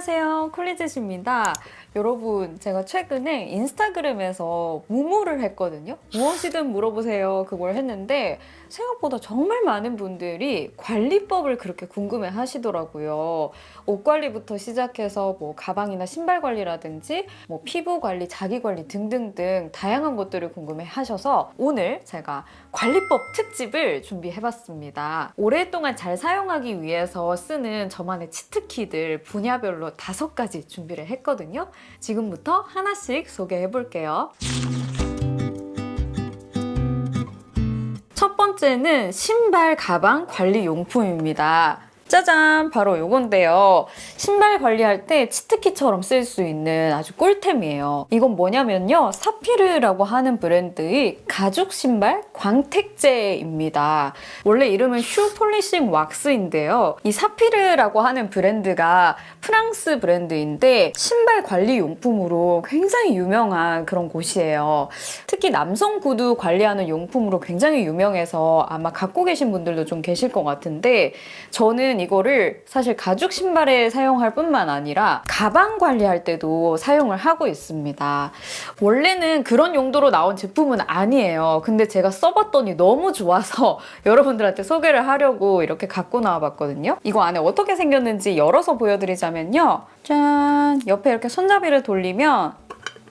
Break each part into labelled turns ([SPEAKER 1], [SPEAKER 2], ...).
[SPEAKER 1] 안녕하세요. 콜리젯입니다. 여러분 제가 최근에 인스타그램에서 무무를 했거든요. 무엇이든 물어보세요. 그걸 했는데 생각보다 정말 많은 분들이 관리법을 그렇게 궁금해 하시더라고요. 옷 관리부터 시작해서 뭐 가방이나 신발 관리라든지 뭐 피부 관리, 자기 관리 등등등 다양한 것들을 궁금해 하셔서 오늘 제가 관리법 특집을 준비해봤습니다. 오랫동안 잘 사용하기 위해서 쓰는 저만의 치트키들 분야별로 다섯 가지 준비를 했거든요. 지금부터 하나씩 소개해 볼게요. 번째는 신발, 가방 관리 용품입니다. 짜잔! 바로 요건데요. 신발 관리할 때 치트키처럼 쓸 수 있는 아주 꿀템이에요. 이건 뭐냐면요. 사피르라고 하는 브랜드의 가죽 신발 광택제입니다. 원래 이름은 슈 폴리싱 왁스인데요. 이 사피르라고 하는 브랜드가 프랑스 브랜드인데 신발 관리 용품으로 굉장히 유명한 그런 곳이에요. 특히 남성 구두 관리하는 용품으로 굉장히 유명해서 아마 갖고 계신 분들도 좀 계실 것 같은데 저는 이거를 사실 가죽 신발에 사용할 뿐만 아니라 가방 관리할 때도 사용을 하고 있습니다. 원래는 그런 용도로 나온 제품은 아니에요. 근데 제가 써봤더니 너무 좋아서 여러분들한테 소개를 하려고 이렇게 갖고 나와봤거든요. 이거 안에 어떻게 생겼는지 열어서 보여드리자면요. 짠! 옆에 이렇게 손잡이를 돌리면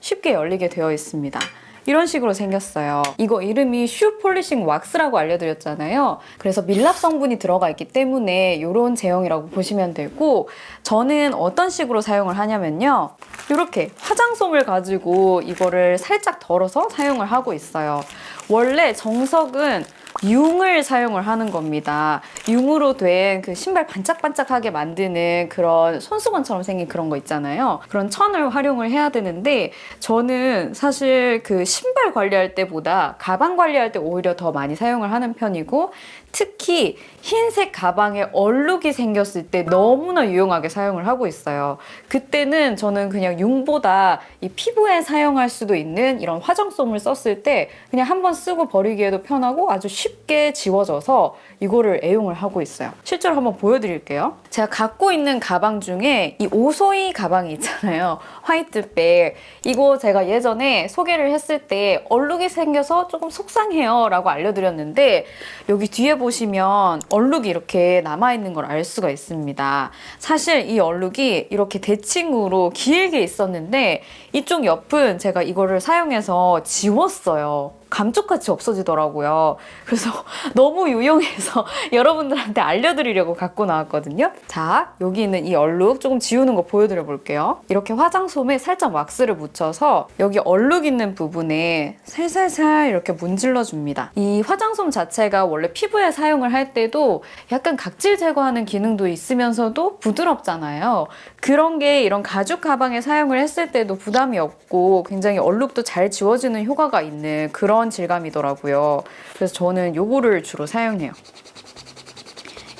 [SPEAKER 1] 쉽게 열리게 되어 있습니다. 이런 식으로 생겼어요. 이거 이름이 슈 폴리싱 왁스라고 알려드렸잖아요. 그래서 밀랍 성분이 들어가 있기 때문에 이런 제형이라고 보시면 되고 저는 어떤 식으로 사용을 하냐면요. 이렇게 화장솜을 가지고 이거를 살짝 덜어서 사용을 하고 있어요. 원래 정석은 융을 사용을 하는 겁니다. 융으로 된 그 신발 반짝반짝하게 만드는 그런 손수건처럼 생긴 그런 거 있잖아요. 그런 천을 활용을 해야 되는데 저는 사실 그 신발 관리할 때보다 가방 관리할 때 오히려 더 많이 사용을 하는 편이고 특히 흰색 가방에 얼룩이 생겼을 때 너무나 유용하게 사용을 하고 있어요. 그때는 저는 그냥 융보다 이 피부에 사용할 수도 있는 이런 화장솜을 썼을 때 그냥 한 번 쓰고 버리기에도 편하고 아주 쉽게 지워져서 이거를 애용을 하고 있어요. 실제로 한번 보여드릴게요. 제가 갖고 있는 가방 중에 이 오소이 가방이 있잖아요. 화이트백. 이거 제가 예전에 소개를 했을 때 얼룩이 생겨서 조금 속상해요 라고 알려드렸는데 여기 뒤에 보시면 얼룩이 이렇게 남아있는 걸 알 수가 있습니다. 사실 이 얼룩이 이렇게 대칭으로 길게 있었는데 이쪽 옆은 제가 이거를 사용해서 지웠어요. 감쪽같이 없어지더라고요. 그래서 너무 유용해서 여러분들한테 알려드리려고 갖고 나왔거든요. 자, 여기 있는 이 얼룩 조금 지우는 거 보여드려 볼게요. 이렇게 화장솜에 살짝 왁스를 묻혀서 여기 얼룩 있는 부분에 살살살 이렇게 문질러 줍니다. 이 화장솜 자체가 원래 피부에 사용을 할 때도 약간 각질 제거하는 기능도 있으면서도 부드럽잖아요. 그런 게 이런 가죽 가방에 사용을 했을 때도 부담이 없고 굉장히 얼룩도 잘 지워지는 효과가 있는 그런 그런 질감이더라고요. 그래서 저는 요거를 주로 사용해요.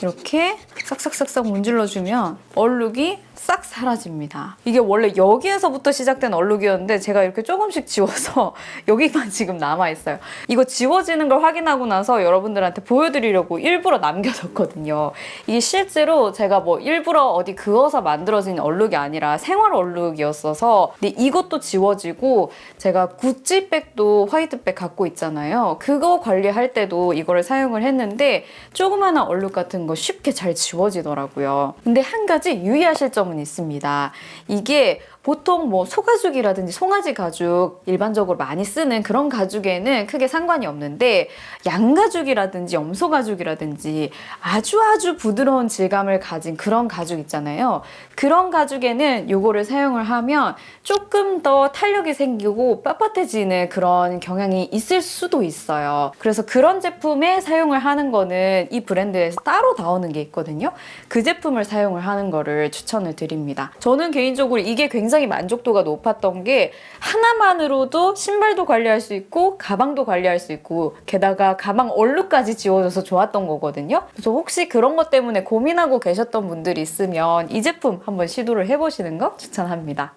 [SPEAKER 1] 이렇게 싹싹싹싹 문질러주면 얼룩이 싹 사라집니다. 이게 원래 여기에서부터 시작된 얼룩이었는데 제가 이렇게 조금씩 지워서 여기만 지금 남아있어요. 이거 지워지는 걸 확인하고 나서 여러분들한테 보여드리려고 일부러 남겨뒀거든요. 이게 실제로 제가 뭐 일부러 어디 그어서 만들어진 얼룩이 아니라 생활 얼룩이었어서 근데 이것도 지워지고 제가 구찌백도 화이트백 갖고 있잖아요. 그거 관리할 때도 이거를 사용을 했는데 조그마한 얼룩 같은 거 쉽게 잘 지워지더라고요. 근데 한 가지 유의하실 점은 있습니다. 이게 보통 뭐 소가죽이라든지 송아지 가죽 일반적으로 많이 쓰는 그런 가죽에는 크게 상관이 없는데 양가죽이라든지 염소가죽이라든지 아주 아주 부드러운 질감을 가진 그런 가죽 있잖아요. 그런 가죽에는 이거를 사용을 하면 조금 더 탄력이 생기고 빳빳해지는 그런 경향이 있을 수도 있어요. 그래서 그런 제품에 사용을 하는 거는 이 브랜드에서 따로 나오는 게 있거든요. 그 제품을 사용을 하는 거를 추천을 드립니다. 저는 개인적으로 이게 굉장히 굉장히 만족도가 높았던 게 하나만으로도 신발도 관리할 수 있고 가방도 관리할 수 있고 게다가 가방 얼룩까지 지워져서 좋았던 거거든요. 그래서 혹시 그런 것 때문에 고민하고 계셨던 분들이 있으면 이 제품 한번 시도를 해보시는 거 추천합니다.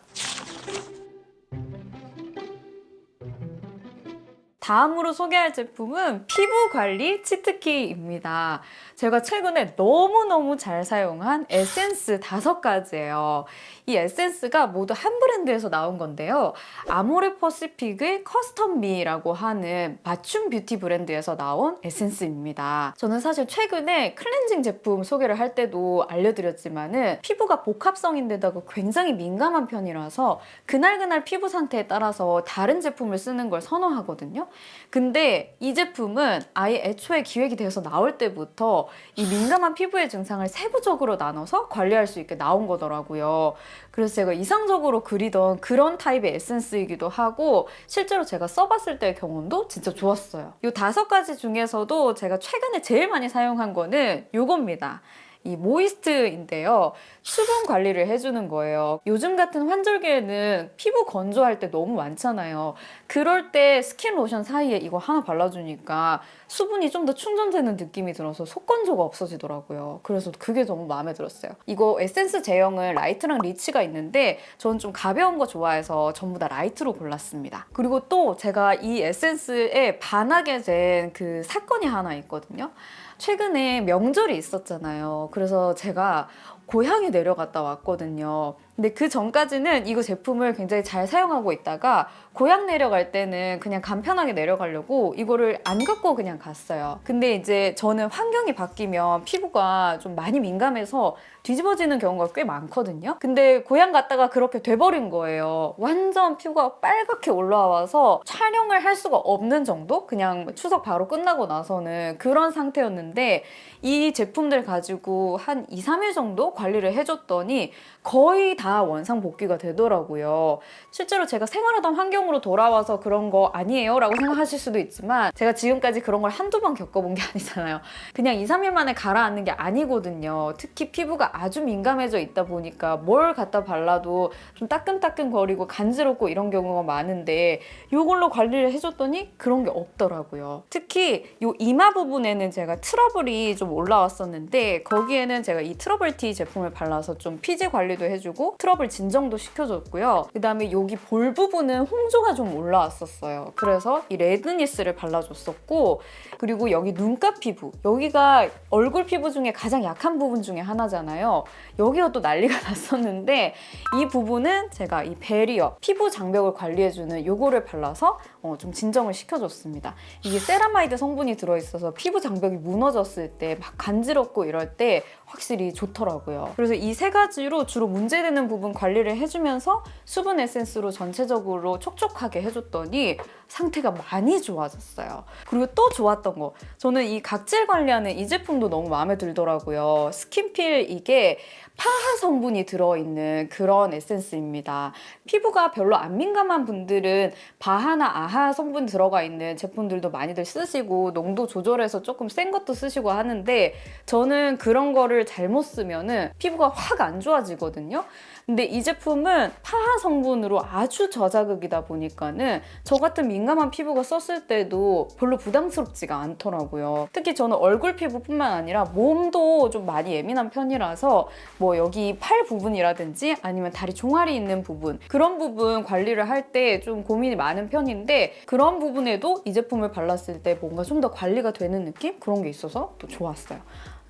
[SPEAKER 1] 다음으로 소개할 제품은 피부 관리 치트키입니다. 제가 최근에 너무너무 잘 사용한 에센스 다섯 가지예요. 이 에센스가 모두 한 브랜드에서 나온 건데요. 아모레 퍼시픽의 커스텀미라고 하는 맞춤 뷰티 브랜드에서 나온 에센스입니다. 저는 사실 최근에 클렌징 제품 소개를 할 때도 알려드렸지만 은 피부가 복합성인데다가 굉장히 민감한 편이라서 그날그날 피부 상태에 따라서 다른 제품을 쓰는 걸 선호하거든요. 근데 이 제품은 아예 애초에 기획이 돼서 나올 때부터 이 민감한 피부의 증상을 세부적으로 나눠서 관리할 수 있게 나온 거더라고요. 그래서 제가 이상적으로 그리던 그런 타입의 에센스이기도 하고 실제로 제가 써봤을 때의 경험도 진짜 좋았어요. 이 다섯 가지 중에서도 제가 최근에 제일 많이 사용한 거는 이겁니다. 이 moist인데요. 수분 관리를 해주는 거예요. 요즘 같은 환절기에는 피부 건조할 때 너무 많잖아요. 그럴 때 스킨 로션 사이에 이거 하나 발라주니까 수분이 좀 더 충전되는 느낌이 들어서 속 건조가 없어지더라고요. 그래서 그게 너무 마음에 들었어요. 이거 에센스 제형은 light랑 rich가 있는데 저는 좀 가벼운 거 좋아해서 전부 다 light로 골랐습니다. 그리고 또 제가 이 에센스에 반하게 된 그 사건이 하나 있거든요. 최근에 명절이 있었잖아요. 그래서 제가 고향에 내려갔다 왔거든요. 근데 그 전까지는 이거 제품을 굉장히 잘 사용하고 있다가 고향 내려갈 때는 그냥 간편하게 내려가려고 이거를 안 갖고 그냥 갔어요. 근데 이제 저는 환경이 바뀌면 피부가 좀 많이 민감해서 뒤집어지는 경우가 꽤 많거든요. 근데 고향 갔다가 그렇게 돼버린 거예요. 완전 피부가 빨갛게 올라와서 촬영을 할 수가 없는 정도? 그냥 추석 바로 끝나고 나서는 그런 상태였는데 이 제품들 가지고 한 2, 3일 정도 관리를 해줬더니 거의 다 원상 복귀가 되더라고요. 실제로 제가 생활하던 환경으로 돌아와서 그런 거 아니에요? 라고 생각하실 수도 있지만 제가 지금까지 그런 걸 한두 번 겪어본 게 아니잖아요. 그냥 2, 3일 만에 가라앉는 게 아니거든요. 특히 피부가 아주 민감해져 있다 보니까 뭘 갖다 발라도 좀 따끔따끔 거리고 간지럽고 이런 경우가 많은데 이걸로 관리를 해줬더니 그런 게 없더라고요. 특히 이 이마 부분에는 제가 트러블이 좀 올라왔었는데 거기에는 제가 이 트러블 티 제품을 발라서 좀 피지 관리도 해주고 트러블 진정도 시켜줬고요. 그다음에 여기 볼 부분은 홍조가 좀 올라왔었어요. 그래서 이 redness를 발라줬었고 그리고 여기 눈가 피부 여기가 얼굴 피부 중에 가장 약한 부분 중에 하나잖아요. 여기가 또 난리가 났었는데 이 부분은 제가 이 barrier 피부 장벽을 관리해주는 요거를 발라서 어, 좀 진정을 시켜줬습니다. 이게 세라마이드 성분이 들어있어서 피부 장벽이 무너졌을 때 막 간지럽고 이럴 때 확실히 좋더라고요. 그래서 이 세 가지로 주로 문제되는 부분 관리를 해주면서 수분 에센스로 전체적으로 촉촉하게 해줬더니 상태가 많이 좋아졌어요. 그리고 또 좋았던 거 저는 이 각질 관리하는 이 제품도 너무 마음에 들더라고요. 스킨필 이게 파하 성분이 들어있는 그런 에센스입니다. 피부가 별로 안 민감한 분들은 바하나 아하 성분 들어가 있는 제품들도 많이들 쓰시고 농도 조절해서 조금 센 것도 쓰시고 하는데 저는 그런 거를 잘못 쓰면 은 피부가 확 안 좋아지거든요. 근데 이 제품은 파하 성분으로 아주 저자극이다 보니까는 저 같은 민감한 피부가 썼을 때도 별로 부담스럽지가 않더라고요. 특히 저는 얼굴 피부뿐만 아니라 몸도 좀 많이 예민한 편이라서 뭐 여기 팔 부분이라든지 아니면 다리 종아리 있는 부분 그런 부분 관리를 할 때 좀 고민이 많은 편인데 그런 부분에도 이 제품을 발랐을 때 뭔가 좀 더 관리가 되는 느낌? 그런 게 있어서 또 좋았어요.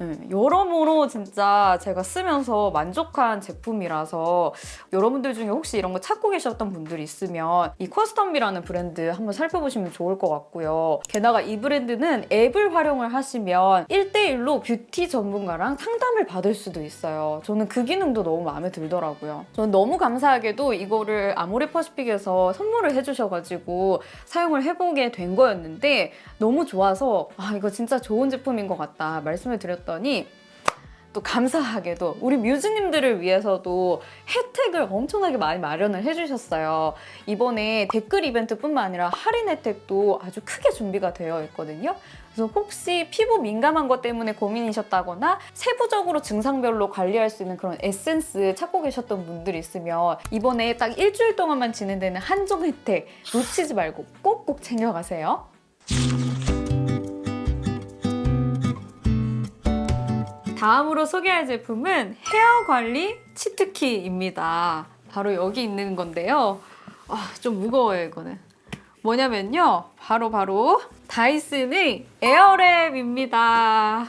[SPEAKER 1] 음, 여러모로 진짜 제가 쓰면서 만족한 제품이라서 여러분들 중에 혹시 이런 거 찾고 계셨던 분들이 있으면 이 커스텀미라는 브랜드 한번 살펴보시면 좋을 것 같고요. 게다가 이 브랜드는 앱을 활용을 하시면 1대1로 뷰티 전문가랑 상담을 받을 수도 있어요. 저는 그 기능도 너무 마음에 들더라고요. 저는 너무 감사하게도 이거를 아모레 퍼시픽에서 선물을 해주셔가지고 사용을 해보게 된 거였는데 너무 좋아서 아 이거 진짜 좋은 제품인 것 같다 말씀을 드렸 더니 또 감사하게도 우리 뮤즈님들을 위해서도 혜택을 엄청나게 많이 마련을 해주셨어요. 이번에 댓글 이벤트뿐만 아니라 할인 혜택도 아주 크게 준비가 되어 있거든요. 그래서 혹시 피부 민감한 것 때문에 고민이셨다거나 세부적으로 증상별로 관리할 수 있는 그런 에센스 찾고 계셨던 분들이 있으면 이번에 딱 일주일 동안만 진행되는 한정 혜택 놓치지 말고 꼭꼭 챙겨가세요. 다음으로 소개할 제품은 헤어 관리 치트키입니다. 바로 여기 있는 건데요. 아, 좀 무거워요, 이거는. 뭐냐면요. 바로 바로 다이슨의 에어랩입니다.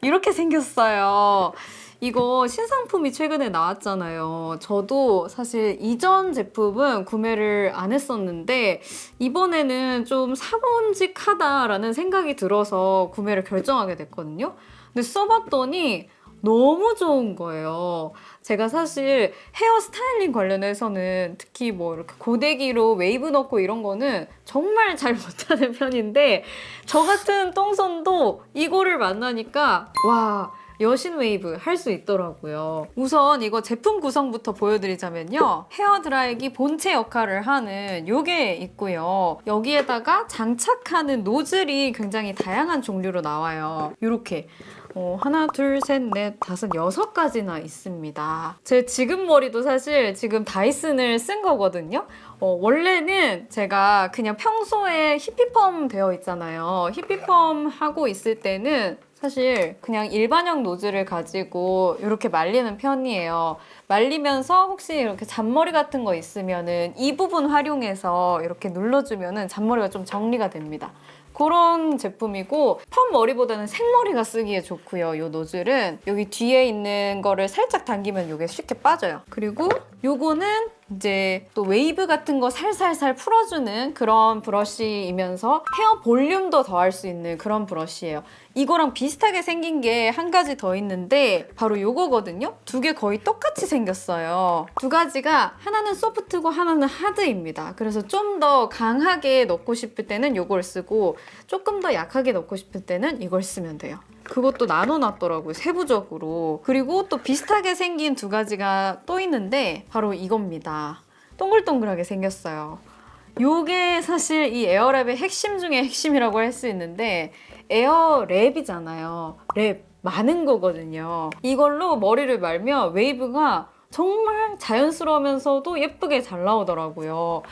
[SPEAKER 1] 이렇게 생겼어요. 이거 신상품이 최근에 나왔잖아요. 저도 사실 이전 제품은 구매를 안 했었는데 이번에는 좀 사본직하다라는 생각이 들어서 구매를 결정하게 됐거든요. 근데 써봤더니 너무 좋은 거예요. 제가 사실 헤어 스타일링 관련해서는 특히 뭐 이렇게 고데기로 웨이브 넣고 이런 거는 정말 잘 못하는 편인데 저 같은 똥손도 이거를 만나니까 와 여신 웨이브 할 수 있더라고요. 우선 이거 제품 구성부터 보여드리자면요. 헤어 드라이기 본체 역할을 하는 요게 있고요. 여기에다가 장착하는 노즐이 굉장히 다양한 종류로 나와요. 이렇게 어, 하나, 둘, 셋, 넷, 다섯, 여섯 가지나 있습니다. 제 지금 머리도 사실 지금 다이슨을 쓴 거거든요. 어, 원래는 제가 그냥 평소에 히피펌 되어 있잖아요. 히피펌 하고 있을 때는 사실 그냥 일반형 노즐을 가지고 이렇게 말리는 편이에요. 말리면서 혹시 이렇게 잔머리 같은 거 있으면은 이 부분 활용해서 이렇게 눌러주면은 잔머리가 좀 정리가 됩니다. 그런 제품이고 펌 머리보다는 생머리가 쓰기에 좋고요. 이 노즐은 여기 뒤에 있는 거를 살짝 당기면 이게 쉽게 빠져요. 그리고 요거는 이제 또 웨이브 같은 거 살살살 풀어주는 그런 브러쉬이면서 헤어 볼륨도 더할 수 있는 그런 브러쉬예요. 이거랑 비슷하게 생긴 게 한 가지 더 있는데 바로 요거거든요. 두 개 거의 똑같이 생겼어요. 두 가지가 하나는 soft고 하나는 hard입니다. 그래서 좀 더 강하게 넣고 싶을 때는 요걸 쓰고 조금 더 약하게 넣고 싶을 때는 이걸 쓰면 돼요. 그것도 나눠놨더라고요, 세부적으로. 그리고 또 비슷하게 생긴 두 가지가 또 있는데 바로 이겁니다. 동글동글하게 생겼어요. 요게 사실 이 에어랩의 핵심 중에 핵심이라고 할 수 있는데 에어랩이잖아요. 랩 많은 거거든요. 이걸로 머리를 말면 웨이브가 정말 자연스러우면서도 예쁘게 잘 나오더라고요.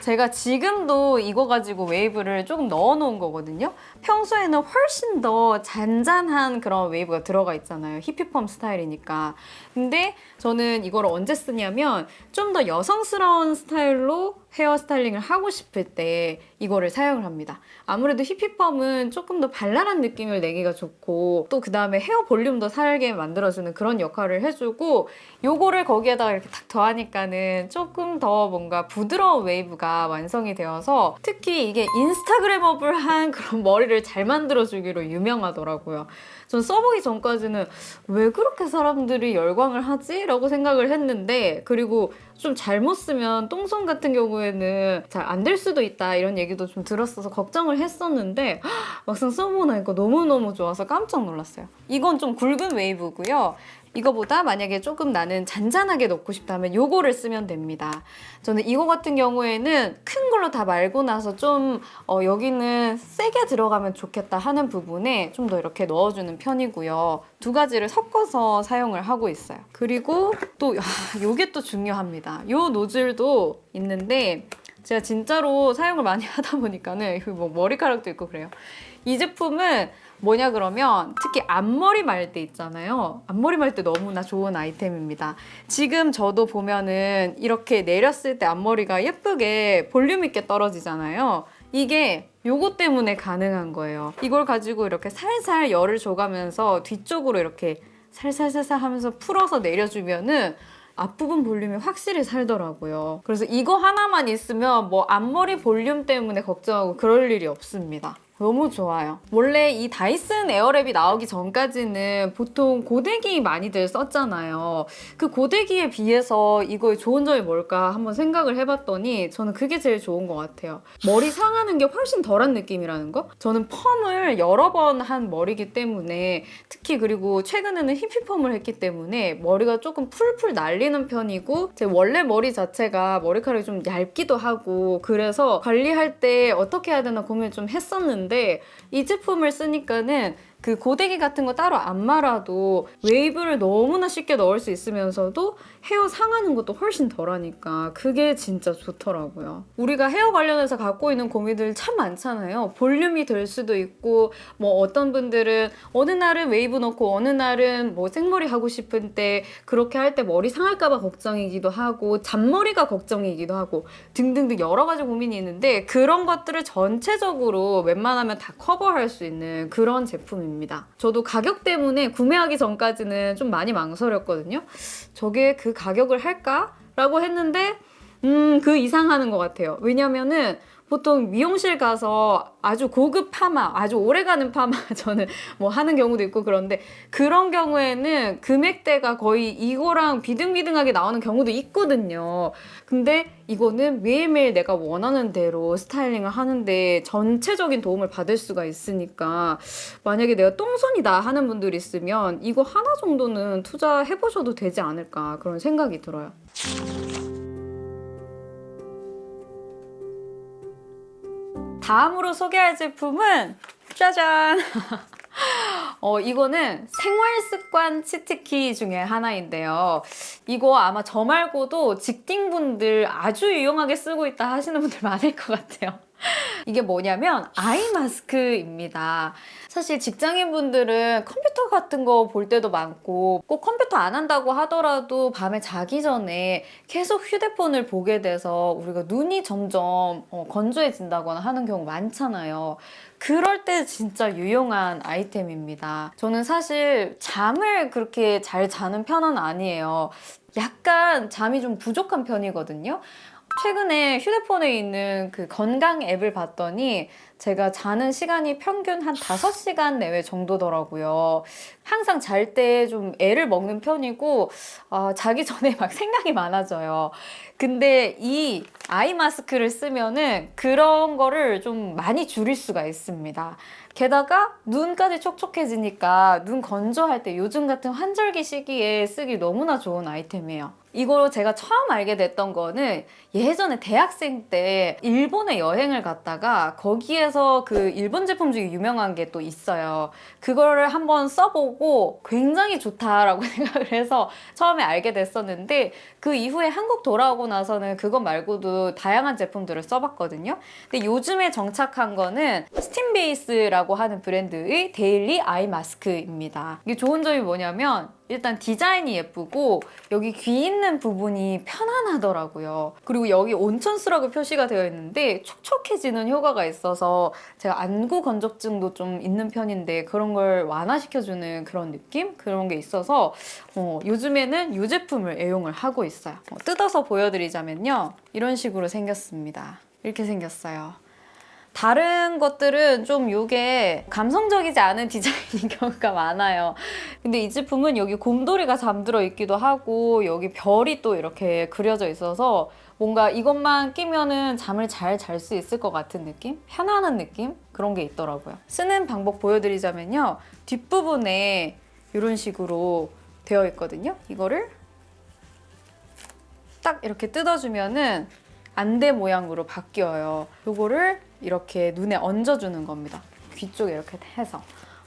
[SPEAKER 1] 제가 지금도 이거 가지고 웨이브를 조금 넣어 놓은 거거든요. 평소에는 훨씬 더 잔잔한 그런 웨이브가 들어가 있잖아요. 히피펌 스타일이니까. 근데 저는 이걸 언제 쓰냐면 좀 더 여성스러운 스타일로 헤어 스타일링을 하고 싶을 때 이거를 사용을 합니다. 아무래도 히피펌은 조금 더 발랄한 느낌을 내기가 좋고 또 그 다음에 헤어 볼륨도 살게 만들어주는 그런 역할을 해주고 요거를 거기에다가 이렇게 탁 더하니까는 조금 더 뭔가 부드러운 웨이브가 완성이 되어서 특히 이게 Instagrammable한 그런 머리를 잘 만들어주기로 유명하더라고요. 전 써보기 전까지는 왜 그렇게 사람들이 열광을 하지? 라고 생각을 했는데 그리고 좀 잘못 쓰면 똥손 같은 경우에는 잘 안 될 수도 있다 이런 얘기도 좀 들었어서 걱정을 했었는데 헉, 막상 써보고 나니까 너무너무 좋아서 깜짝 놀랐어요. 이건 좀 굵은 웨이브고요. 이거보다 만약에 조금 나는 잔잔하게 넣고 싶다면 요거를 쓰면 됩니다. 저는 이거 같은 경우에는 큰 걸로 다 말고 나서 좀 어, 여기는 세게 들어가면 좋겠다 하는 부분에 좀 더 이렇게 넣어주는 편이고요. 두 가지를 섞어서 사용을 하고 있어요. 그리고 또 아, 요게 또 중요합니다. 요 노즐도 있는데 제가 진짜로 사용을 많이 하다 보니까는 뭐 머리카락도 있고 그래요. 이 제품은 뭐냐 그러면 특히 앞머리 말때 있잖아요. 앞머리 말때 너무나 좋은 아이템입니다. 지금 저도 보면은 이렇게 내렸을 때 앞머리가 예쁘게 볼륨 있게 떨어지잖아요. 이게 요거 때문에 가능한 거예요. 이걸 가지고 이렇게 살살 열을 줘가면서 뒤쪽으로 이렇게 살살살살 하면서 풀어서 내려주면은 앞부분 볼륨이 확실히 살더라고요. 그래서 이거 하나만 있으면 뭐 앞머리 볼륨 때문에 걱정하고 그럴 일이 없습니다. 너무 좋아요. 원래 이 다이슨 에어랩이 나오기 전까지는 보통 고데기 많이들 썼잖아요. 그 고데기에 비해서 이거의 좋은 점이 뭘까 한번 생각을 해봤더니 저는 그게 제일 좋은 것 같아요. 머리 상하는 게 훨씬 덜한 느낌이라는 거? 저는 펌을 여러 번 한 머리기 때문에 특히 그리고 최근에는 히피펌을 했기 때문에 머리가 조금 풀풀 날리는 편이고 제 원래 머리 자체가 머리카락이 좀 얇기도 하고 그래서 관리할 때 어떻게 해야 되나 고민을 좀 했었는데 이 제품을 쓰니까는 그 고데기 같은 거 따로 안 말아도 웨이브를 너무나 쉽게 넣을 수 있으면서도 헤어 상하는 것도 훨씬 덜하니까 그게 진짜 좋더라고요. 우리가 헤어 관련해서 갖고 있는 고민들 참 많잖아요. 볼륨이 될 수도 있고 뭐 어떤 분들은 어느 날은 웨이브 넣고 어느 날은 뭐 생머리 하고 싶은 때 그렇게 할 때 머리 상할까 봐 걱정이기도 하고 잔머리가 걱정이기도 하고 등등등 여러 가지 고민이 있는데 그런 것들을 전체적으로 웬만하면 다 커버할 수 있는 그런 제품입니다. 저도 가격 때문에 구매하기 전까지는 좀 많이 망설였거든요. 저게 그 가격을 할까? 라고 했는데 음, 그 이상 하는 것 같아요. 왜냐면은 보통 미용실 가서 아주 고급 파마, 아주 오래가는 파마 저는 뭐 하는 경우도 있고 그런데 그런 경우에는 금액대가 거의 이거랑 비등비등하게 나오는 경우도 있거든요. 근데 이거는 매일매일 내가 원하는 대로 스타일링을 하는데 전체적인 도움을 받을 수가 있으니까 만약에 내가 똥손이다 하는 분들 있으면 이거 하나 정도는 투자해보셔도 되지 않을까 그런 생각이 들어요. 다음으로 소개할 제품은 짜잔! 어, 이거는 생활 습관 치트키 중에 하나인데요. 이거 아마 저 말고도 직딩분들 아주 유용하게 쓰고 있다 하시는 분들 많을 것 같아요. 이게 뭐냐면 아이 마스크입니다. 사실 직장인분들은 컴퓨터 같은 거 볼 때도 많고 꼭 컴퓨터 안 한다고 하더라도 밤에 자기 전에 계속 휴대폰을 보게 돼서 우리가 눈이 점점 어, 건조해진다거나 하는 경우 많잖아요. 그럴 때 진짜 유용한 아이템입니다. 저는 사실 잠을 그렇게 잘 자는 편은 아니에요. 약간 잠이 좀 부족한 편이거든요. 최근에 휴대폰에 있는 그 건강 앱을 봤더니 제가 자는 시간이 평균 한 5시간 내외 정도더라고요. 항상 잘 때 좀 애를 먹는 편이고 아, 자기 전에 막 생각이 많아져요. 근데 이 아이 마스크를 쓰면은 그런 거를 좀 많이 줄일 수가 있습니다. 게다가 눈까지 촉촉해지니까 눈 건조할 때 요즘 같은 환절기 시기에 쓰기 너무나 좋은 아이템이에요. 이거 제가 처음 알게 됐던 거는 예전에 대학생 때 일본에 여행을 갔다가 거기에서 그 일본 제품 중에 유명한 게 또 있어요. 그거를 한번 써보고 굉장히 좋다라고 생각을 해서 처음에 알게 됐었는데 그 이후에 한국 돌아오고 나서는 그것 말고도 다양한 제품들을 써봤거든요. 근데 요즘에 정착한 거는 스팀베이스라고 하는 브랜드의 daily eye mask입니다. 이게 좋은 점이 뭐냐면 일단 디자인이 예쁘고 여기 귀 있는 부분이 편안하더라고요. 그리고 여기 온천 수라고 표시가 되어 있는데 촉촉해지는 효과가 있어서 제가 안구 건조증도 좀 있는 편인데 그런 걸 완화시켜주는 그런 느낌? 그런 게 있어서 어, 요즘에는 이 제품을 애용을 하고 있어요. 어, 뜯어서 보여드리자면요. 이런 식으로 생겼습니다. 이렇게 생겼어요. 다른 것들은 좀 이게 감성적이지 않은 디자인인 경우가 많아요. 근데 이 제품은 여기 곰돌이가 잠들어 있기도 하고 여기 별이 또 이렇게 그려져 있어서 뭔가 이것만 끼면은 잠을 잘 잘 수 있을 것 같은 느낌? 편안한 느낌? 그런 게 있더라고요. 쓰는 방법 보여드리자면요. 뒷부분에 이런 식으로 되어 있거든요. 이거를 딱 이렇게 뜯어주면은 안대 모양으로 바뀌어요. 요거를 이렇게 눈에 얹어주는 겁니다. 귀 쪽에 이렇게 해서.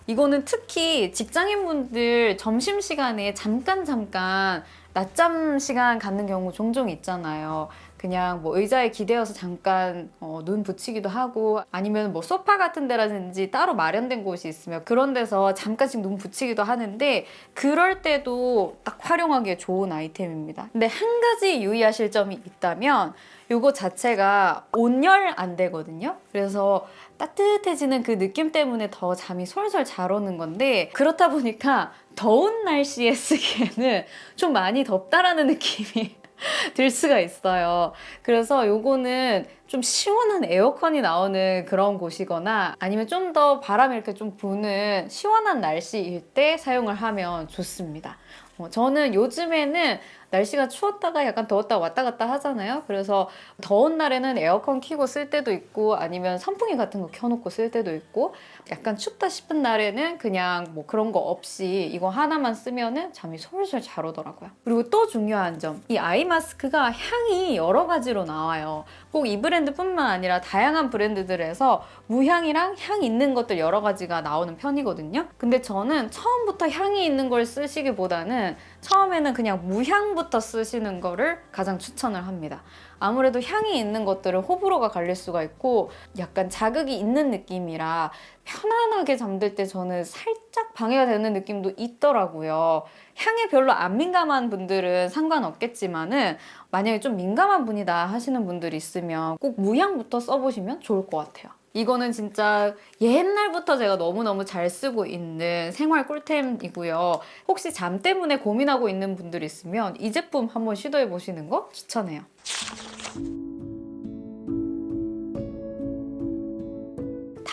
[SPEAKER 1] 이거는 특히 직장인분들 점심시간에 잠깐 잠깐 낮잠 시간 갖는 경우 종종 있잖아요. 그냥 뭐 의자에 기대어서 잠깐 어, 눈 붙이기도 하고 아니면 뭐 소파 같은 데라든지 따로 마련된 곳이 있으면 그런 데서 잠깐씩 눈 붙이기도 하는데 그럴 때도 딱 활용하기에 좋은 아이템입니다. 근데 한 가지 유의하실 점이 있다면 이거 자체가 온열 안 되거든요. 그래서 따뜻해지는 그 느낌 때문에 더 잠이 솔솔 잘 오는 건데 그렇다 보니까 더운 날씨에 쓰기에는 좀 많이 덥다라는 느낌이 들 수가 있어요. 그래서 요거는 좀 시원한 에어컨이 나오는 그런 곳이거나 아니면 좀 더 바람이 이렇게 좀 부는 시원한 날씨일 때 사용을 하면 좋습니다. 어, 저는 요즘에는 날씨가 추웠다가 약간 더웠다가 왔다 갔다 하잖아요. 그래서 더운 날에는 에어컨 켜고 쓸 때도 있고 아니면 선풍기 같은 거 켜놓고 쓸 때도 있고 약간 춥다 싶은 날에는 그냥 뭐 그런 거 없이 이거 하나만 쓰면은 잠이 솔솔 잘 오더라고요. 그리고 또 중요한 점, 이 아이 마스크가 향이 여러 가지로 나와요. 꼭 이 브랜드뿐만 아니라 다양한 브랜드들에서 무향이랑 향 있는 것들 여러 가지가 나오는 편이거든요. 근데 저는 처음부터 향이 있는 걸 쓰시기보다는 처음에는 그냥 무향부터 쓰시는 거를 가장 추천을 합니다. 아무래도 향이 있는 것들은 호불호가 갈릴 수가 있고 약간 자극이 있는 느낌이라 편안하게 잠들 때 저는 살짝 방해가 되는 느낌도 있더라고요. 향에 별로 안 민감한 분들은 상관없겠지만 은 만약에 좀 민감한 분이다 하시는 분들이 있으면 꼭 무향부터 써보시면 좋을 것 같아요. 이거는 진짜 옛날부터 제가 너무너무 잘 쓰고 있는 생활 꿀템이고요. 혹시 잠 때문에 고민하고 있는 분들 있으면 이 제품 한번 시도해 보시는 거 추천해요.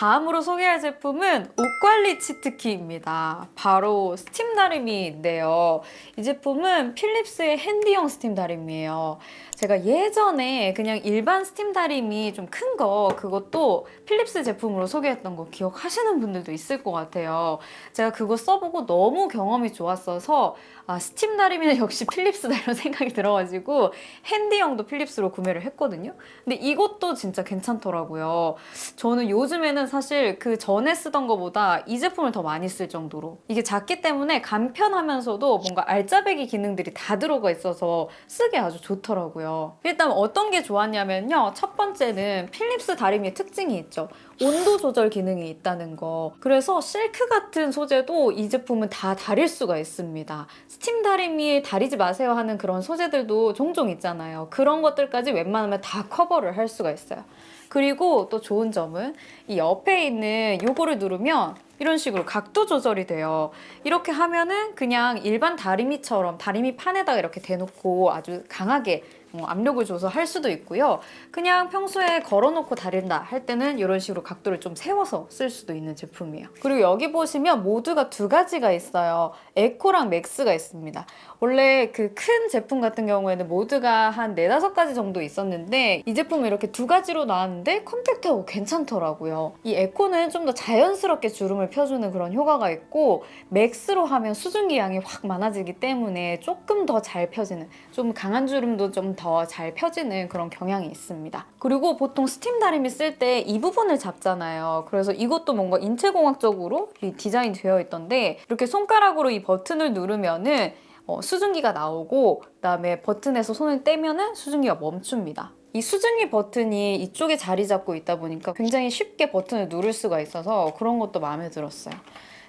[SPEAKER 1] 다음으로 소개할 제품은 옷관리 cheat key입니다. 바로 스팀 다리미인데요. 이 제품은 필립스의 handy형 스팀 다리미예요. 제가 예전에 그냥 일반 스팀 다리미 좀큰 거 그것도 필립스 제품으로 소개했던 거 기억하시는 분들도 있을 것 같아요. 제가 그거 써보고 너무 경험이 좋았어서 아, 스팀 다리미는 역시 필립스다 이런 생각이 들어가지고 핸디형도 필립스로 구매를 했거든요. 근데 이것도 진짜 괜찮더라고요. 저는 요즘에는 사실 그 전에 쓰던 것보다 이 제품을 더 많이 쓸 정도로 이게 작기 때문에 간편하면서도 뭔가 알짜배기 기능들이 다 들어가 있어서 쓰기 아주 좋더라고요. 일단 어떤 게 좋았냐면요. 첫 번째는 필립스 다리미의 특징이 있죠. 온도 조절 기능이 있다는 거. 그래서 실크 같은 소재도 이 제품은 다 다릴 수가 있습니다. 스팀 다리미에 다리지 마세요 하는 그런 소재들도 종종 있잖아요. 그런 것들까지 웬만하면 다 커버를 할 수가 있어요. 그리고 또 좋은 점은 이 옆에 있는 요거를 누르면 이런 식으로 각도 조절이 돼요. 이렇게 하면은 그냥 일반 다리미처럼 다리미 판에다가 이렇게 대놓고 아주 강하게 어, 압력을 줘서 할 수도 있고요. 그냥 평소에 걸어놓고 다린다 할 때는 이런 식으로 각도를 좀 세워서 쓸 수도 있는 제품이에요. 그리고 여기 보시면 모드가 두 가지가 있어요. eco랑 max가 있습니다. 원래 그 큰 제품 같은 경우에는 모드가 한 네다섯 가지 정도 있었는데 이 제품은 이렇게 두 가지로 나왔는데 컴팩트하고 괜찮더라고요. 이 eco는 좀 더 자연스럽게 주름을 펴주는 그런 효과가 있고 max로 하면 수증기 양이 확 많아지기 때문에 조금 더 잘 펴지는 좀 강한 주름도 좀 더 잘 펴지는 그런 경향이 있습니다. 그리고 보통 스팀 다리미 쓸 때 이 부분을 잡잖아요. 그래서 이것도 뭔가 인체공학적으로 디자인 되어 있던데 이렇게 손가락으로 이 버튼을 누르면은 어, 수증기가 나오고 그다음에 버튼에서 손을 떼면은 수증기가 멈춥니다. 이 수증기 버튼이 이쪽에 자리 잡고 있다 보니까 굉장히 쉽게 버튼을 누를 수가 있어서 그런 것도 마음에 들었어요.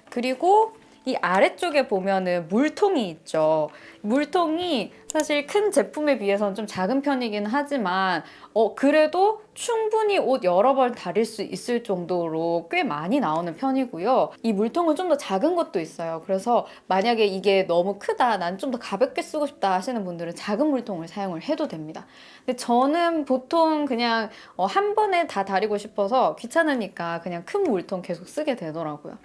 [SPEAKER 1] 그리고 이 아래쪽에 보면은 물통이 있죠. 물통이 사실 큰 제품에 비해서는 좀 작은 편이긴 하지만 어 그래도 충분히 옷 여러 벌 다릴 수 있을 정도로 꽤 많이 나오는 편이고요. 이 물통은 좀 더 작은 것도 있어요. 그래서 만약에 이게 너무 크다, 난 좀 더 가볍게 쓰고 싶다 하시는 분들은 작은 물통을 사용을 해도 됩니다. 근데 저는 보통 그냥 어, 한 번에 다 다리고 싶어서 귀찮으니까 그냥 큰 물통 계속 쓰게 되더라고요.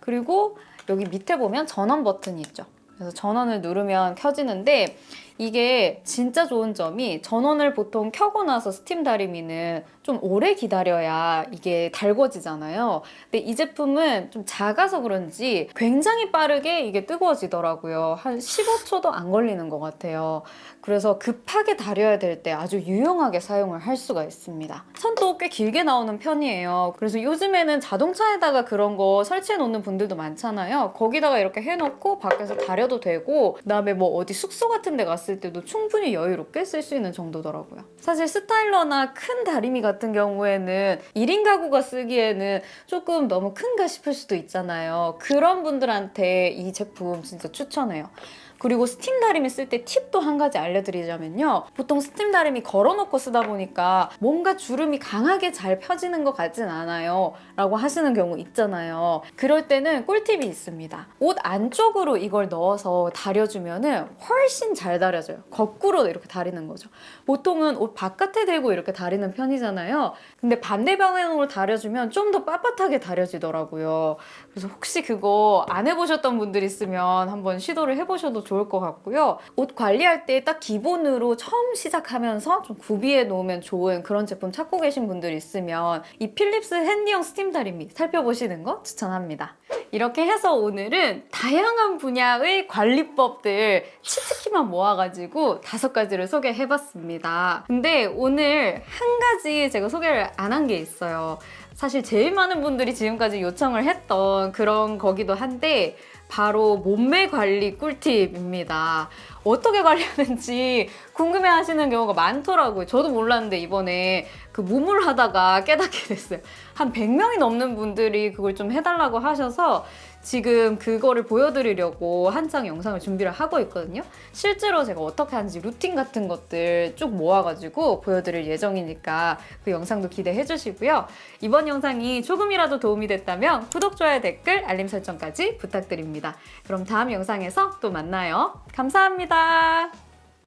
[SPEAKER 1] 그리고 여기 밑에 보면 전원 버튼이 있죠. 그래서 전원을 누르면 켜지는데 이게 진짜 좋은 점이 전원을 보통 켜고 나서 스팀 다리미는 좀 오래 기다려야 이게 달궈지잖아요. 근데 이 제품은 좀 작아서 그런지 굉장히 빠르게 이게 뜨거워지더라고요. 한 15초도 안 걸리는 것 같아요. 그래서 급하게 다려야 될 때 아주 유용하게 사용을 할 수가 있습니다. 선도 꽤 길게 나오는 편이에요. 그래서 요즘에는 자동차에다가 그런 거 설치해 놓는 분들도 많잖아요. 거기다가 이렇게 해놓고 밖에서 다려도 되고 그다음에 뭐 어디 숙소 같은 데 갔을 때도 충분히 여유롭게 쓸 수 있는 정도더라고요. 사실 스타일러나 큰 다리미 같은 경우에는 1인 가구가 쓰기에는 조금 너무 큰가 싶을 수도 있잖아요. 그런 분들한테 이 제품 진짜 추천해요. 그리고 스팀 다리미 쓸 때 팁도 한 가지 알려드리자면요. 보통 스팀 다리미 걸어놓고 쓰다 보니까 뭔가 주름이 강하게 잘 펴지는 것 같진 않아요. 라고 하시는 경우 있잖아요. 그럴 때는 꿀팁이 있습니다. 옷 안쪽으로 이걸 넣어서 다려주면 은 훨씬 잘 다려 져요. 거꾸로 이렇게 다리는 거죠. 보통은 옷 바깥에 대고 이렇게 다리는 편이잖아요. 근데 반대 방향으로 다려주면 좀 더 빳빳하게 다려지더라고요. 그래서 혹시 그거 안 해보셨던 분들 있으면 한번 시도를 해보셔도 좋을 것 같고요. 옷 관리할 때 딱 기본으로 처음 시작하면서 좀 구비해 놓으면 좋은 그런 제품 찾고 계신 분들 있으면 이 필립스 handy형 스팀 다리미 살펴보시는 거 추천합니다. 이렇게 해서 오늘은 다양한 분야의 관리법들 cheat key만 모아가지고 다섯 가지를 소개해봤습니다. 근데 오늘 한 가지 제가 소개를 안 한 게 있어요. 사실 제일 많은 분들이 지금까지 요청을 했던 그런 거기도 한데 바로 몸매 관리 꿀팁입니다. 어떻게 관리하는지 궁금해 하시는 경우가 많더라고요. 저도 몰랐는데 이번에 그 몸을 하다가 깨닫게 됐어요. 한 100명이 넘는 분들이 그걸 좀 해달라고 하셔서 지금 그거를 보여드리려고 한창 영상을 준비를 하고 있거든요. 실제로 제가 어떻게 하는지 루틴 같은 것들 쭉 모아가지고 보여드릴 예정이니까 그 영상도 기대해 주시고요. 이번 영상이 조금이라도 도움이 됐다면 구독, 좋아요, 댓글, 알림 설정까지 부탁드립니다. 그럼 다음 영상에서 또 만나요. 감사합니다.